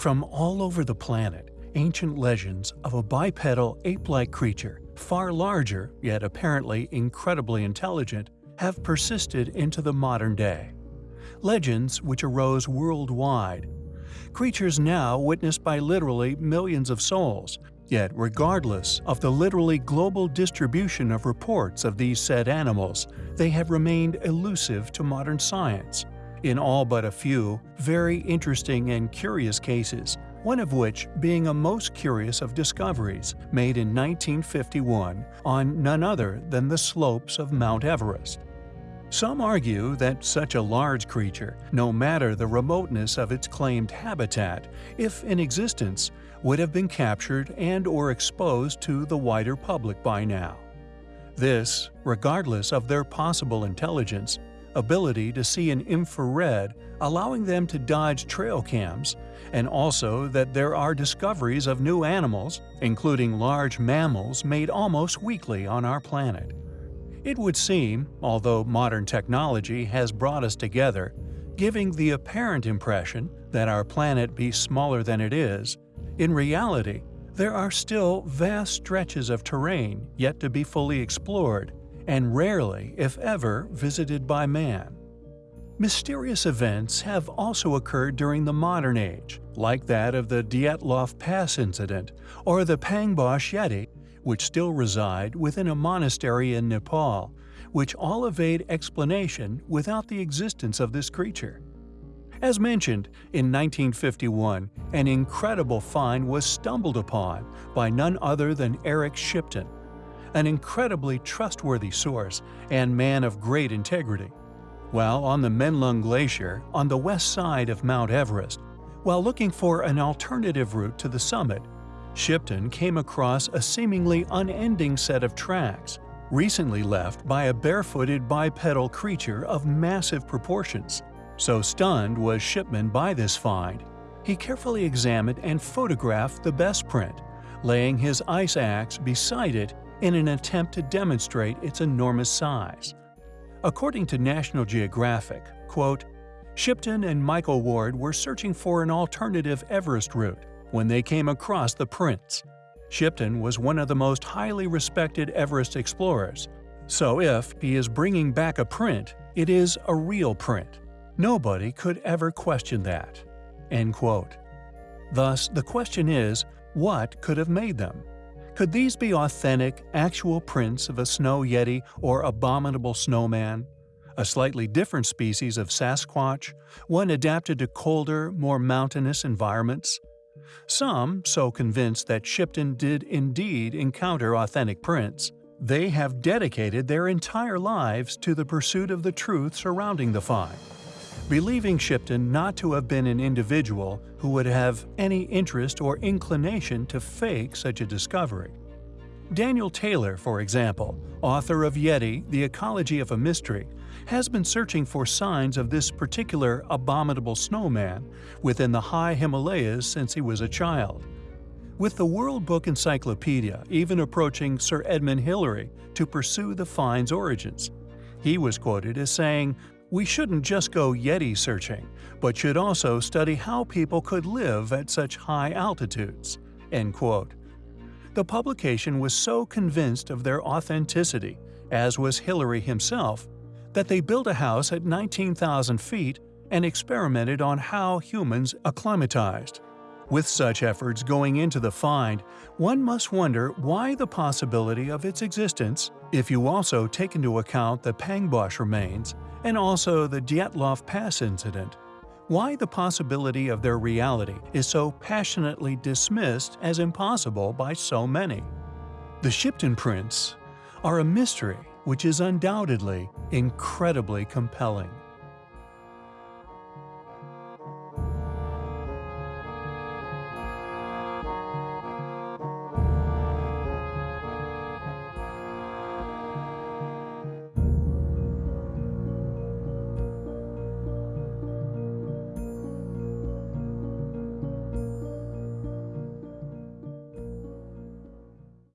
From all over the planet, ancient legends of a bipedal ape-like creature, far larger yet apparently incredibly intelligent, have persisted into the modern day. Legends which arose worldwide. Creatures now witnessed by literally millions of souls, Yet, regardless of the literally global distribution of reports of these said animals, they have remained elusive to modern science. In all but a few, very interesting and curious cases, one of which being a most curious of discoveries made in 1951 on none other than the slopes of Mount Everest. Some argue that such a large creature, no matter the remoteness of its claimed habitat, if in existence, would have been captured and or exposed to the wider public by now. This, regardless of their possible intelligence, ability to see in infrared allowing them to dodge trail cams, and also that there are discoveries of new animals, including large mammals made almost weekly on our planet. It would seem, although modern technology has brought us together, giving the apparent impression that our planet be smaller than it is, in reality, there are still vast stretches of terrain yet to be fully explored, and rarely, if ever, visited by man. Mysterious events have also occurred during the modern age, like that of the Dyatlov Pass incident or the Pangboche Yeti which still reside within a monastery in Nepal, which all evade explanation without the existence of this creature. As mentioned, in 1951, an incredible find was stumbled upon by none other than Eric Shipton, an incredibly trustworthy source and man of great integrity. While on the Menlung Glacier on the west side of Mount Everest, while looking for an alternative route to the summit, Shipton came across a seemingly unending set of tracks, recently left by a barefooted bipedal creature of massive proportions. So stunned was Shipton by this find, he carefully examined and photographed the best print, laying his ice axe beside it in an attempt to demonstrate its enormous size. According to National Geographic, quote, Shipton and Michael Ward were searching for an alternative Everest route when they came across the prints. Shipton was one of the most highly respected Everest explorers, so if he is bringing back a print, it is a real print. Nobody could ever question that." End quote. Thus, the question is, what could have made them? Could these be authentic, actual prints of a snow yeti or abominable snowman? A slightly different species of Sasquatch, one adapted to colder, more mountainous environments? Some, so convinced that Shipton did indeed encounter authentic prints, they have dedicated their entire lives to the pursuit of the truth surrounding the find, believing Shipton not to have been an individual who would have any interest or inclination to fake such a discovery. Daniel Taylor, for example, author of Yeti, The Ecology of a Mystery, has been searching for signs of this particular abominable snowman within the high Himalayas since he was a child. With the World Book Encyclopedia even approaching Sir Edmund Hillary to pursue the find's origins. He was quoted as saying, we shouldn't just go Yeti searching, but should also study how people could live at such high altitudes." End quote. The publication was so convinced of their authenticity, as was Hillary himself, that they built a house at 19,000 feet and experimented on how humans acclimatized. With such efforts going into the find, one must wonder why the possibility of its existence, if you also take into account the Pangboche remains and also the Dyatlov Pass incident, why the possibility of their reality is so passionately dismissed as impossible by so many. The Shipton prints are a mystery which is undoubtedly incredibly compelling.